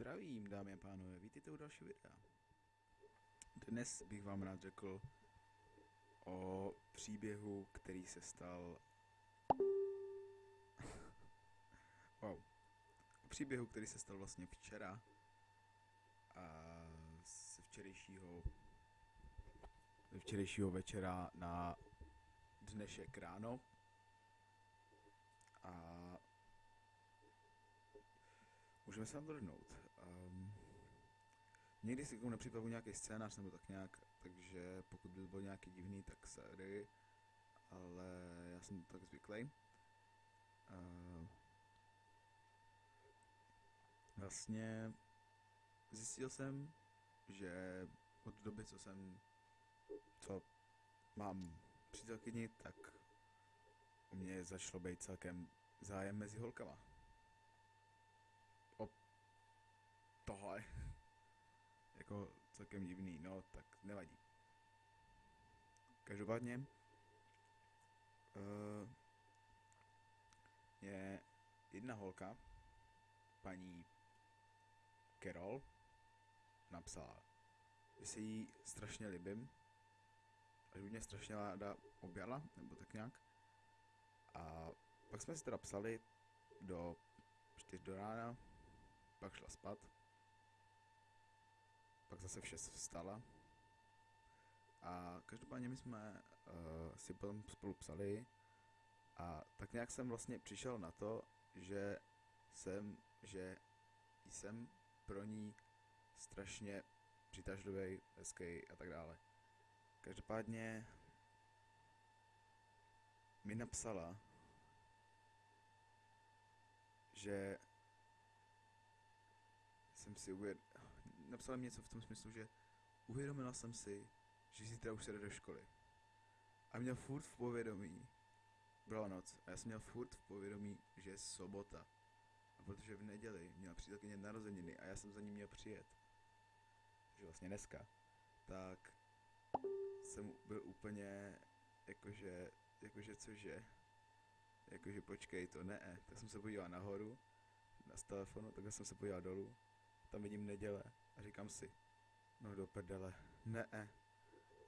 Zdravím, dámy a pánové, vítejte u dalšího videa. Dnes bych vám rád řekl o příběhu, který se stal... wow. O příběhu, který se stal vlastně včera a z včerejšího ze včerejšího večera na dnešek ráno. A Můžeme se tam. Někdy si k tomu nepřipravu nějaký scénář nebo tak nějak, takže pokud by to bylo nějaký divný, tak sorry, ale já jsem tak zvyklý. Uh, vlastně zjistil jsem, že od doby, co jsem, co mám přítelkyni, tak u mě začalo být celkem zájem mezi holkama. tohle. Jako celkem divný, no tak nevadí. Každopádně uh, je jedna holka, paní Carol, napsala, že si jí strašně libím, a že by mě strašně ráda objala, nebo tak nějak. A pak jsme si teda psali do 4 do rána, pak šla spát pak zase vše vstala. A každopádně my jsme uh, si potom spolu psali a tak nějak jsem vlastně přišel na to, že jsem, že jsem pro ní strašně přitažlivý, hezký a tak dále. Každopádně mi napsala, že jsem si uvědomil, napsala mi něco v tom smyslu, že uvědomila jsem si, že zítra už se jde do školy. A měl furt v povědomí, byla noc, a já jsem měl furt v povědomí, že je sobota. A protože v neděli měla přítelkyně narozeniny a já jsem za ní měl přijet, že vlastně dneska, tak jsem byl úplně jakože, jakože cože, jakože počkej to, ne, tak jsem se podíval nahoru, na telefonu, takhle jsem se podíval dolů tam vidím neděle a říkám si, no do prdele, ne,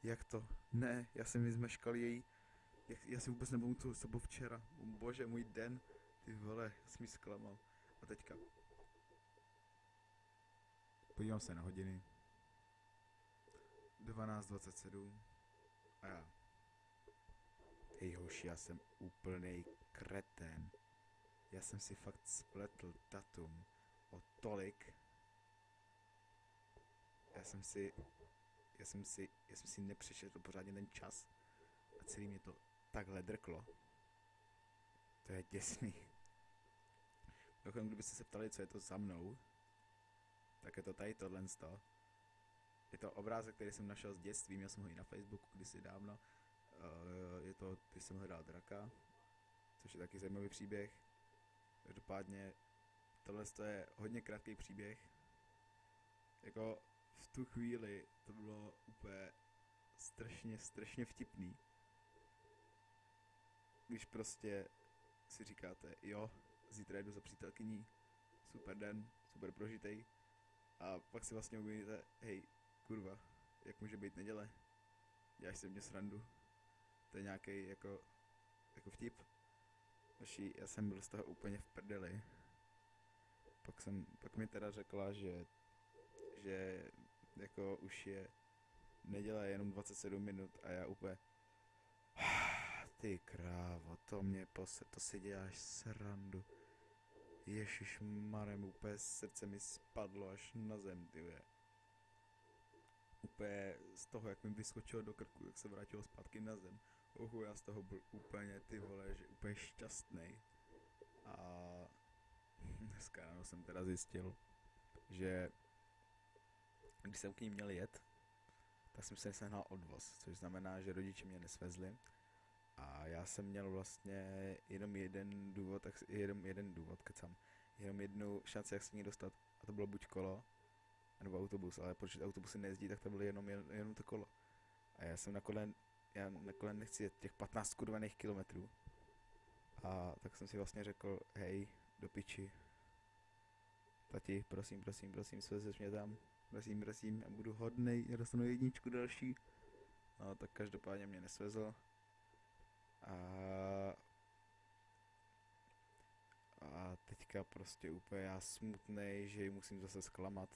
jak to, ne, já jsem mi zmeškal její, jak, já si vůbec nebudu co bylo včera, bože, můj den, ty vole, já jsem ji zklamal. A teďka, podívám se na hodiny, 12.27 a já, hej hoši, já jsem úplnej kretén. Já jsem si fakt spletl datum o tolik, já jsem si, já jsem si, já jsem si nepřečetl pořádně ten čas a celý mě to takhle drklo. To je děsný. Dokonce, kdybyste se ptali, co je to za mnou, tak je to tady tohle sto. Je to obrázek, který jsem našel z dětství, měl jsem ho i na Facebooku kdysi dávno. Uh, je to, když jsem hledal draka, což je taky zajímavý příběh. Každopádně tohle je hodně krátký příběh. Jako tu chvíli to bylo úplně strašně, strašně vtipný. Když prostě si říkáte, jo, zítra jdu za přítelkyní, super den, super prožitej. A pak si vlastně uvědomíte, hej, kurva, jak může být neděle? Děláš se mě srandu. To je nějaký jako, jako vtip. Naši, já jsem byl z toho úplně v prdeli. Pak, jsem, pak mi teda řekla, že že jako už je nedělá jenom 27 minut a já úplně ty krávo, to mě pose, to si děláš srandu. Ježíš marem, úplně srdce mi spadlo až na zem, ty ve. Úplně z toho, jak mi vyskočilo do krku, jak se vrátilo zpátky na zem. Uhu, já z toho byl úplně, ty vole, že úplně šťastný. A dneska ráno jsem teda zjistil, že když jsem k ní měl jet, tak jsem se nesehnal odvoz, což znamená, že rodiče mě nesvezli. A já jsem měl vlastně jenom jeden důvod, tak jenom jeden důvod, kecam, jenom jednu šanci, jak se ní dostat. A to bylo buď kolo, nebo autobus, ale protože autobusy nejezdí, tak to bylo jenom, jen, jenom to kolo. A já jsem na kole, já na kole nechci jet těch 15 kurvených kilometrů. A tak jsem si vlastně řekl, hej, do piči, tati, prosím, prosím, prosím, svezeš mě tam, prosím, prosím, já budu hodnej, já dostanu jedničku další. No, tak každopádně mě nesvezl. A a teďka prostě úplně já smutnej, že ji musím zase zklamat.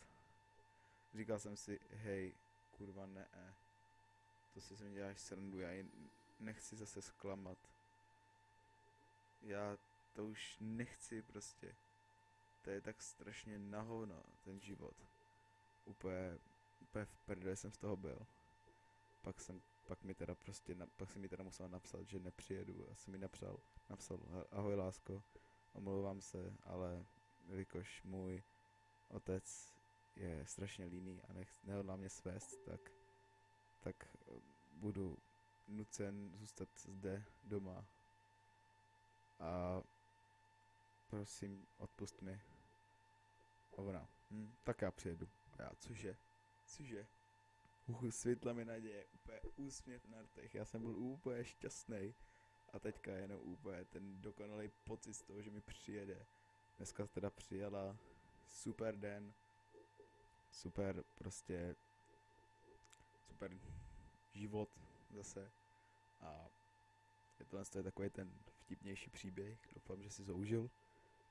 Říkal jsem si, hej, kurva ne, to si se mi děláš srandu, já ji nechci zase zklamat. Já to už nechci prostě. To je tak strašně na hovno, ten život. Úplně, úplně v prdele jsem z toho byl. Pak jsem, pak mi teda prostě, na, pak si mi teda musel napsat, že nepřijedu. Já jsem mi napsal, napsal, ahoj lásko, omlouvám se, ale jelikož můj otec je strašně líný a nech, nehodlá mě svést, tak, tak eh, budu nucen zůstat zde doma. A prosím, odpust mi. A ona, hm, tak já přijedu. Já, cože? Cože? Uh, světla mi naděje, úplně úsměv na rtech, já jsem byl úplně šťastný. A teďka jenom úplně ten dokonalý pocit z toho, že mi přijede. Dneska teda přijela, super den, super prostě, super život zase. A je to, je takový ten vtipnější příběh, doufám, že si zoužil.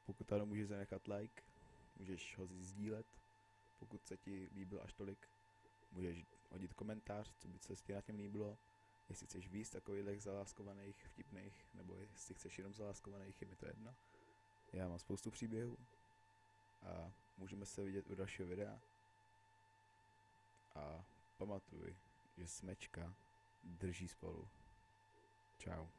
Pokud ano, můžeš zanechat like, můžeš ho sdílet, pokud se ti líbil až tolik, můžeš hodit komentář, co by se ti na těm líbilo. Jestli chceš víc takových zaláskovaných, vtipných, nebo jestli chceš jenom zaláskovaných, je mi to jedno. Já mám spoustu příběhů a můžeme se vidět u dalšího videa. A pamatuj, že smečka drží spolu. Ciao.